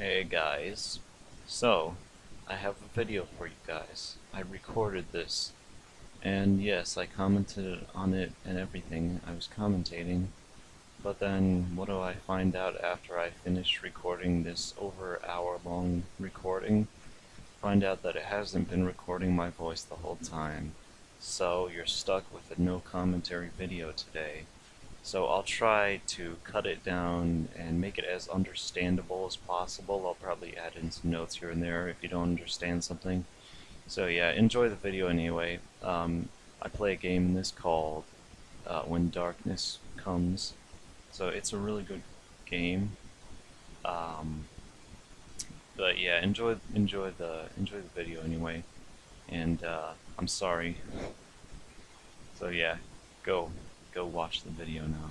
Hey guys, so I have a video for you guys. I recorded this, and yes, I commented on it and everything. I was commentating, but then what do I find out after I finish recording this over hour long recording? Find out that it hasn't been recording my voice the whole time. So you're stuck with a no commentary video today. So I'll try to cut it down and make it as understandable as possible. I'll probably add in some notes here and there if you don't understand something. So yeah, enjoy the video anyway. Um, I play a game in this called uh, When Darkness Comes. So it's a really good game. Um, but yeah, enjoy enjoy the enjoy the video anyway. And uh, I'm sorry. So yeah, go go watch the video now.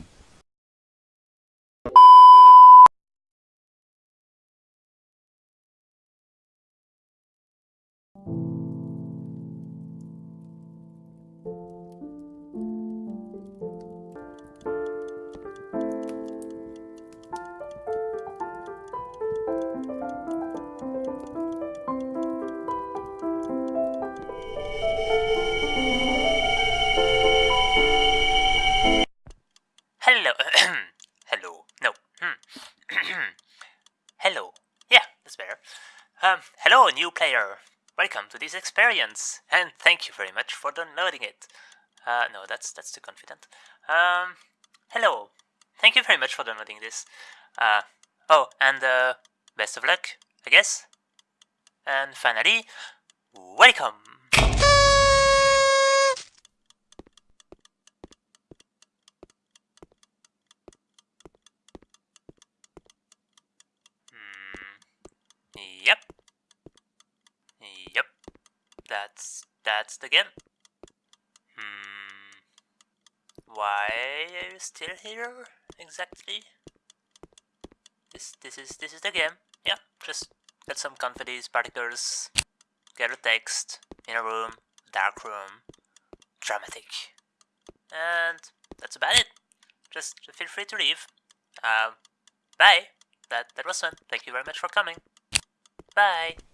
Player. Welcome to this experience, and thank you very much for downloading it. Uh, no, that's that's too confident. Um, hello. Thank you very much for downloading this. Uh, oh, and uh, best of luck, I guess. And finally, welcome. That's that's the game. Hmm. Why are you still here exactly? This this is this is the game. Yeah. Just get some confetti particles. Get a text in a room, dark room, dramatic, and that's about it. Just feel free to leave. Um. Bye. That that was fun. Thank you very much for coming. Bye.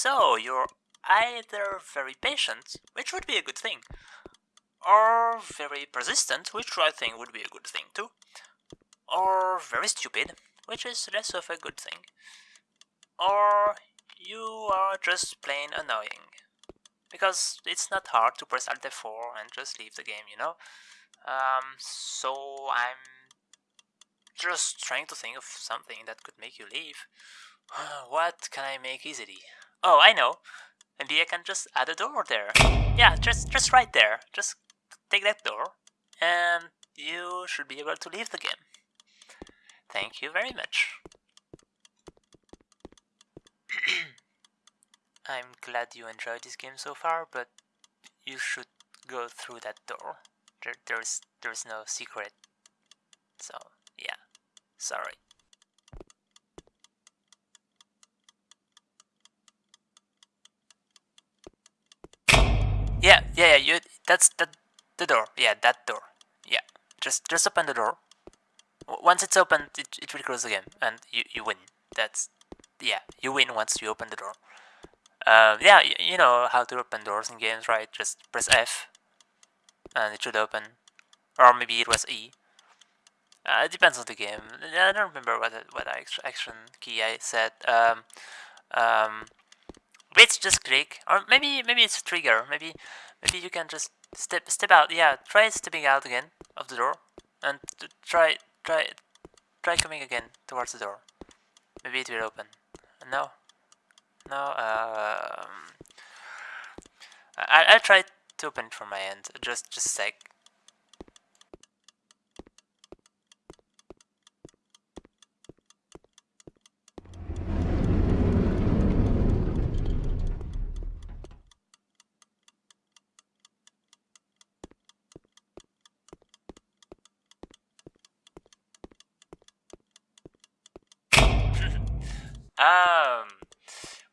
So you're either very patient, which would be a good thing, or very persistent, which I think would be a good thing too, or very stupid, which is less of a good thing, or you are just plain annoying. Because it's not hard to press Alt F4 and just leave the game, you know? Um, so I'm just trying to think of something that could make you leave. what can I make easily? Oh, I know. Maybe I can just add a door there. Yeah, just just right there. Just take that door, and you should be able to leave the game. Thank you very much. I'm glad you enjoyed this game so far, but you should go through that door. There, there's there's no secret. So yeah, sorry. Yeah, yeah, yeah. You that's the the door. Yeah, that door. Yeah, just just open the door. Once it's open, it it will close again, and you you win. That's yeah, you win once you open the door. Uh, yeah, y- you know how to open doors in games, right? Just press F, and it should open, or maybe it was E. Uh, it depends on the game. I don't remember what what action key I said. Um, um, Wait, just click, or maybe maybe it's a trigger. Maybe maybe you can just step step out. Yeah, try stepping out again of the door, and try try try coming again towards the door. Maybe it will open. No, no. Um, I I'll try to open it from my end. Just just sec. Um,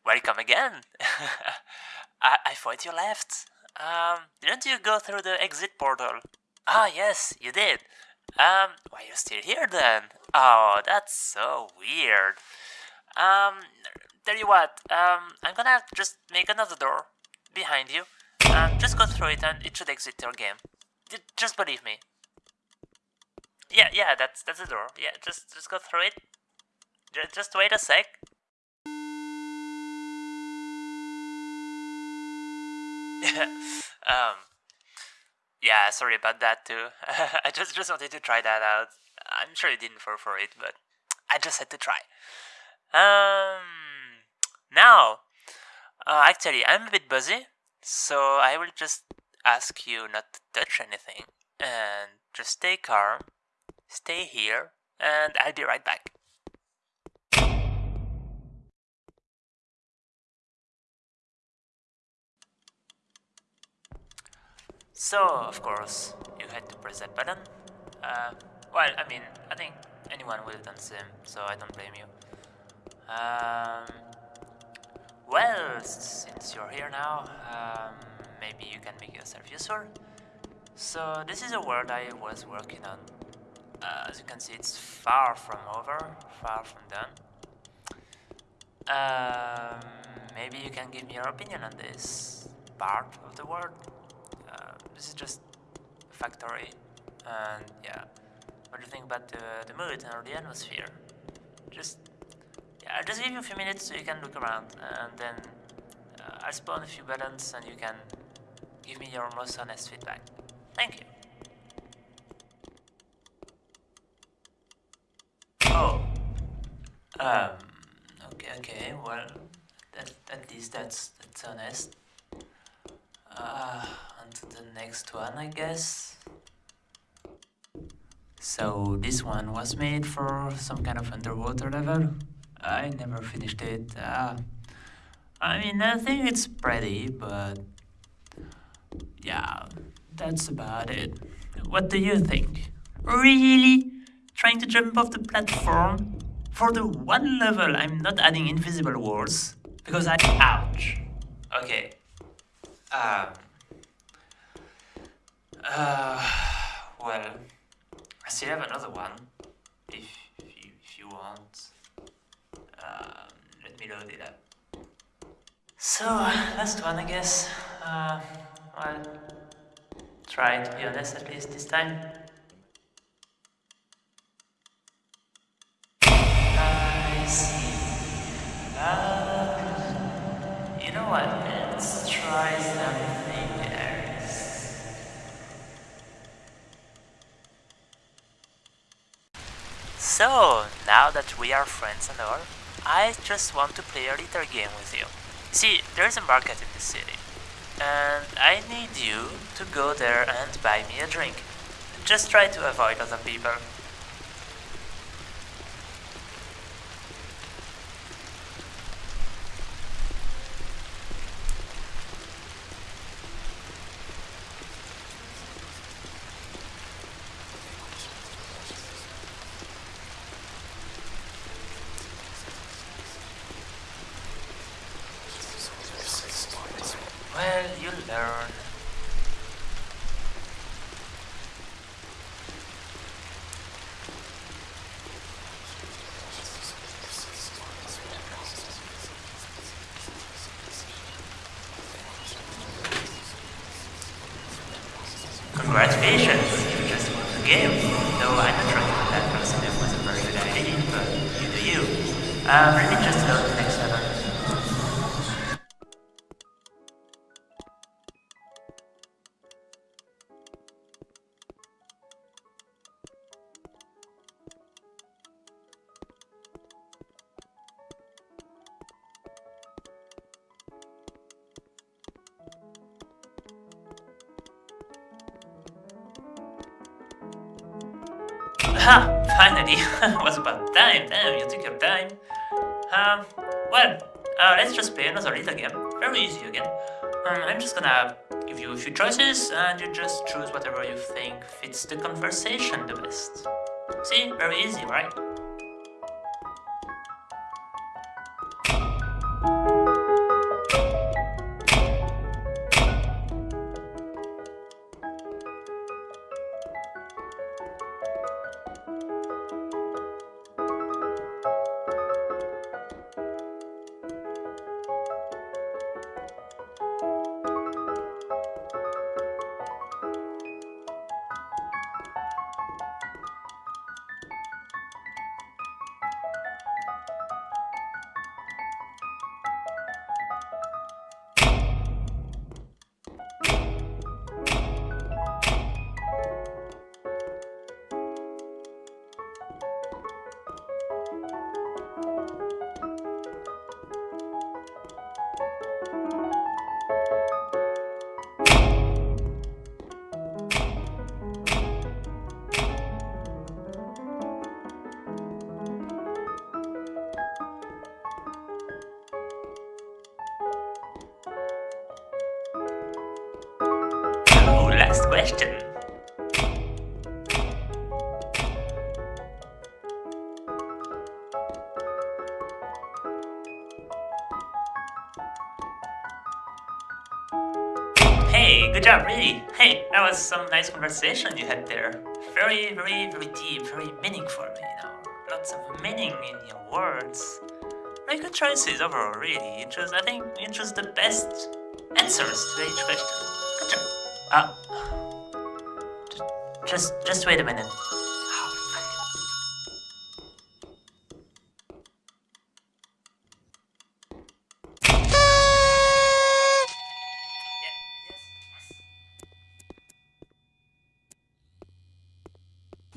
welcome again. I, I thought you left. Um, didn't you go through the exit portal? Ah, yes, you did. Um, why are you still here then? Oh, that's so weird. Um, tell you what, um, I'm gonna just make another door behind you. Um, just go through it and it should exit your game. Just believe me. Yeah, yeah, that's that's the door. Yeah, just just go through it. Just wait a sec. um, yeah, sorry about that too. I just just wanted to try that out. I'm sure you didn't fall for it, but I just had to try. Um, now, uh, actually, I'm a bit busy, so I will just ask you not to touch anything and just stay calm, stay here, and I'll be right back. So, of course, you had to press that button. Uh, well, I mean, I think anyone would have done the same, so I don't blame you. Um, well, since you're here now, um, maybe you can make yourself useful. So, this is a world I was working on. Uh, as you can see, it's far from over, far from done. Um, maybe you can give me your opinion on this part of the world. This is just factory, and yeah. What do you think about the, the mood or the atmosphere? Just, yeah, I'll just give you a few minutes so you can look around, and then uh, I'll spawn a few buttons and you can give me your most honest feedback. Thank you. Oh. Um. Okay. Okay. Well, that, at least that's that's honest. Uh, the next one, I guess. So this one was made for some kind of underwater level. I never finished it. Uh, I mean, I think it's pretty, but yeah, that's about it. What do you think? Really? Trying to jump off the platform? For the one level, I'm not adding invisible walls because I. Ouch! Okay. Um. Uh. Well. I still have another one, if, if, you, if you want. Um, let me load it up. So, last one I guess. Uh, well, try to be honest at least this time. I see. Uh, you know what, let's try something So, now that we are friends and all, I just want to play a little game with you. See, there's a market in the city, and I need you to go there and buy me a drink. Just try to avoid other people. Well, you learn. Congratulations, you just won the game. Though I'm not sure if that person it was a very good idea, but you do you. Let me just load the next level. Ha! Finally! was about time. Damn, you took your time. Um, well, uh, let's just play another little game. Very easy again. Um, I'm just gonna give you a few choices, and you just choose whatever you think fits the conversation the best. See? Very easy, right? Some nice conversation you had there. Very, very, very deep, very meaningful, you know. Lots of meaning in your words. Very good choices overall, really. You chose, I think it was the best answers to each question. Good job. Uh, just, just wait a minute.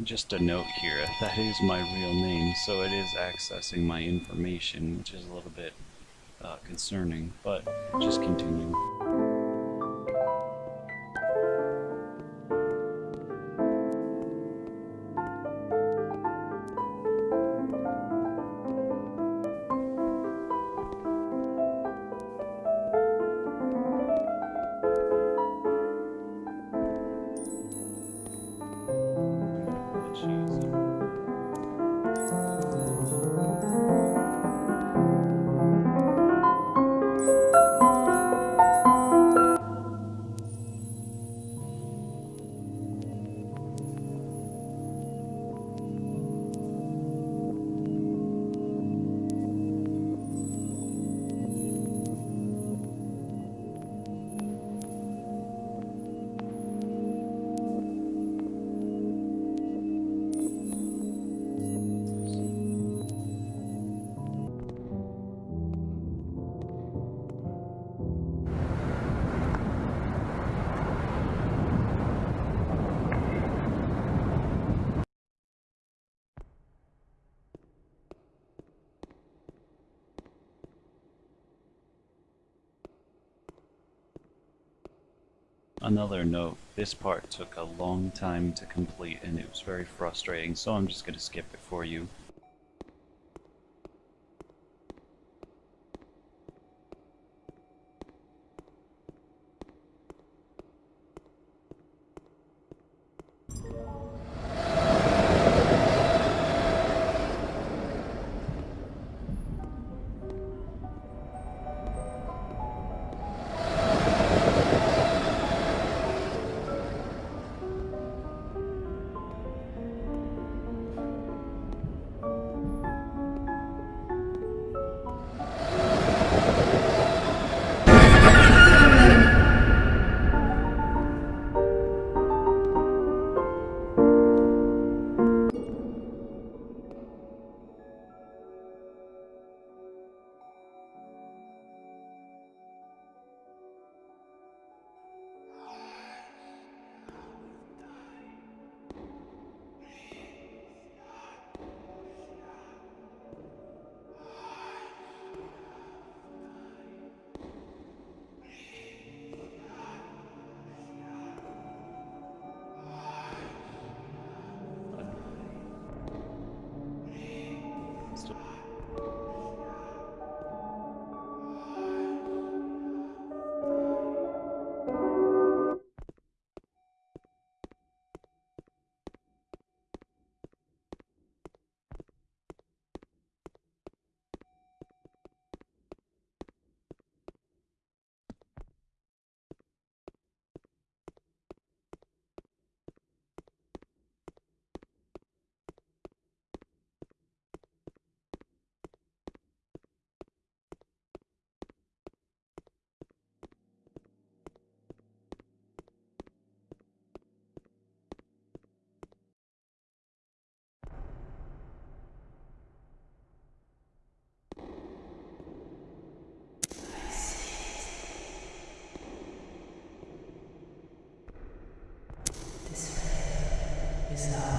Just a note here, that is my real name, so it is accessing my information, which is a little bit uh, concerning, but just continue. Another note, this part took a long time to complete and it was very frustrating, so I'm just going to skip it for you. Stop.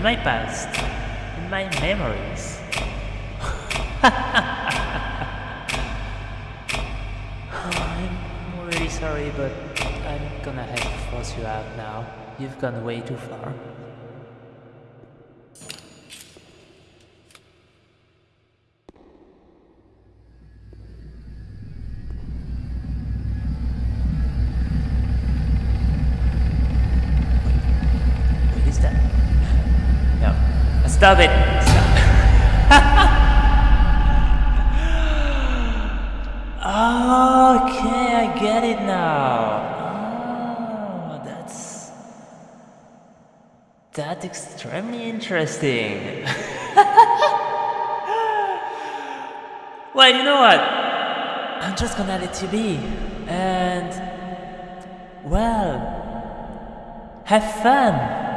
In my past, in my memories. I'm really sorry, but I'm gonna have to force you out now. You've gone way too far. Wait, is that? No. It! Okay, I get it now. Oh, that's. That's extremely interesting. well, you know what? I'm just gonna let you be. And. Well. Have fun!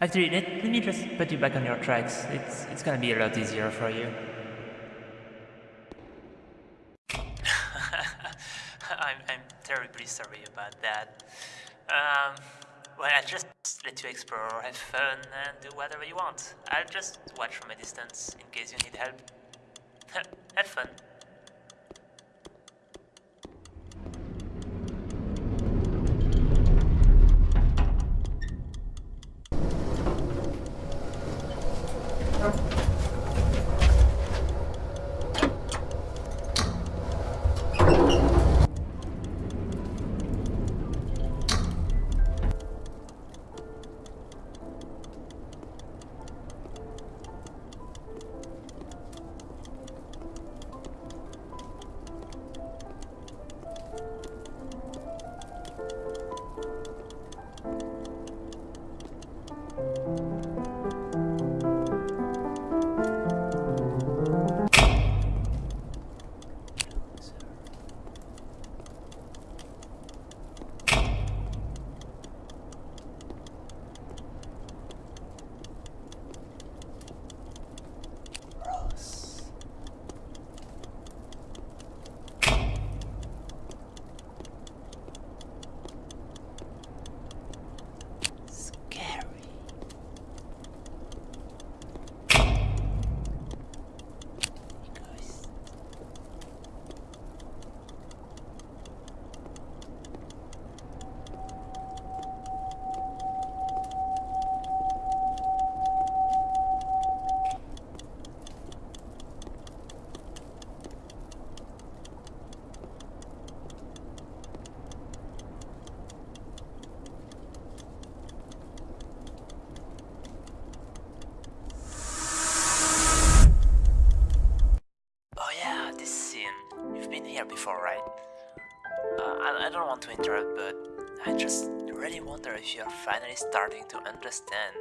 Actually, let, let me just put you back on your tracks. It's, it's gonna be a lot easier for you. I'm, I'm terribly sorry about that. Um, well, I'll just let you explore, have fun, and do whatever you want. I'll just watch from a distance in case you need help. have fun. Understand.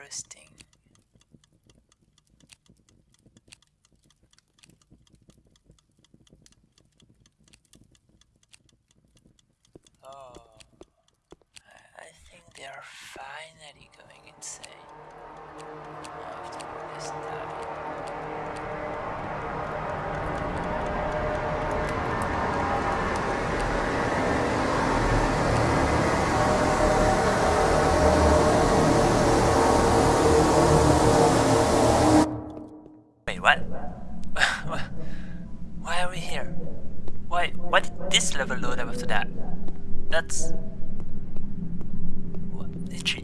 Interesting. That? That's what did she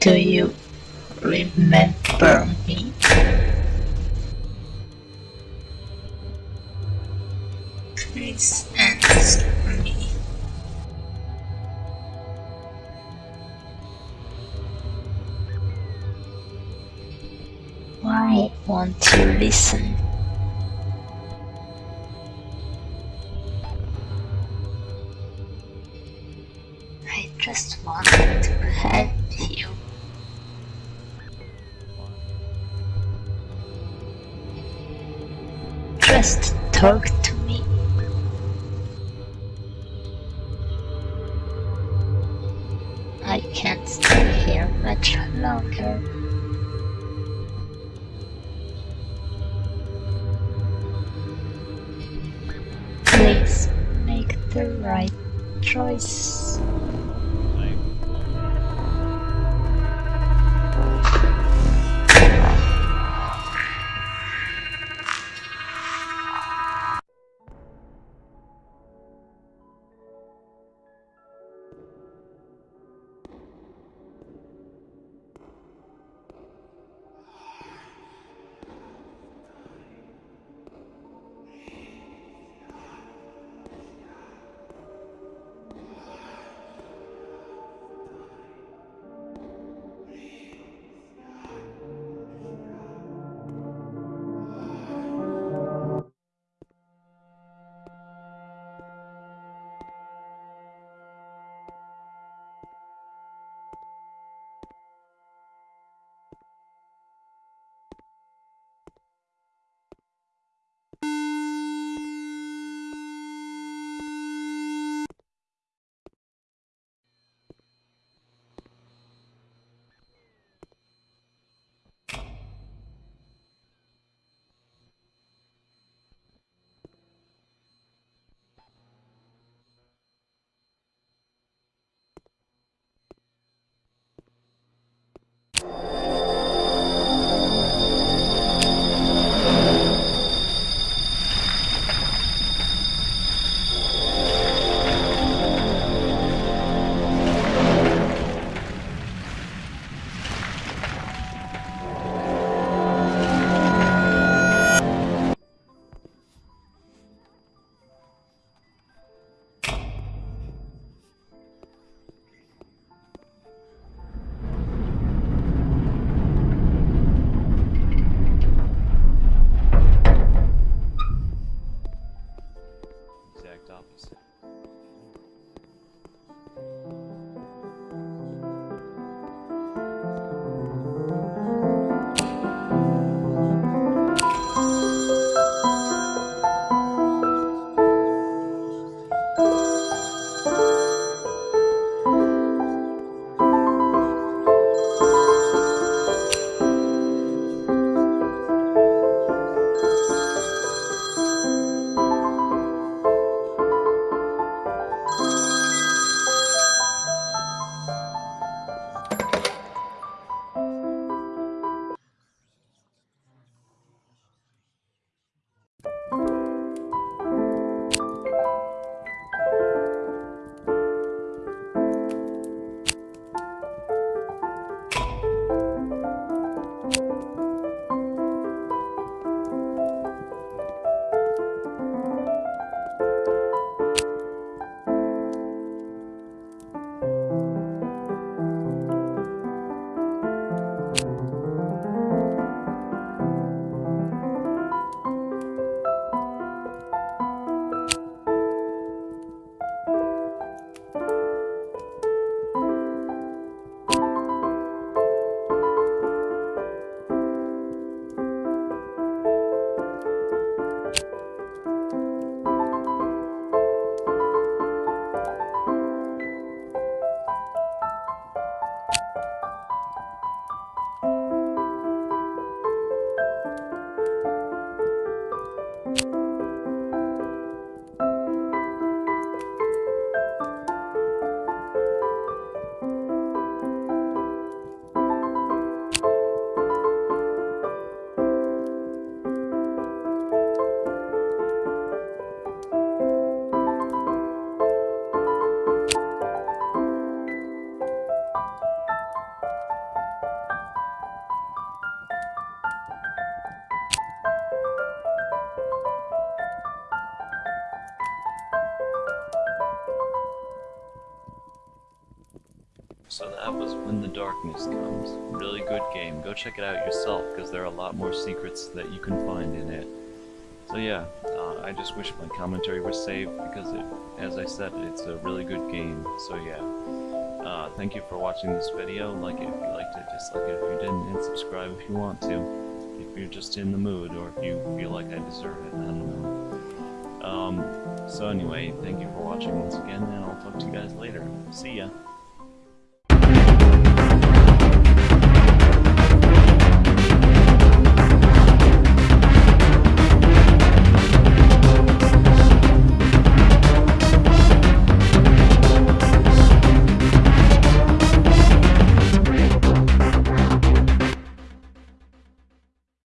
Do you remember me? Please answer me. Why won't you listen? Talk more secrets that you can find in it. So yeah, uh, I just wish my commentary was saved, because it, as I said, it's a really good game. So yeah. Uh, thank you for watching this video. Like it if you liked it, dislike it if you didn't, and subscribe if you want to. If you're just in the mood, or if you feel like I deserve it, I don't know. Um, so anyway, thank you for watching once again, and I'll talk to you guys later. See ya!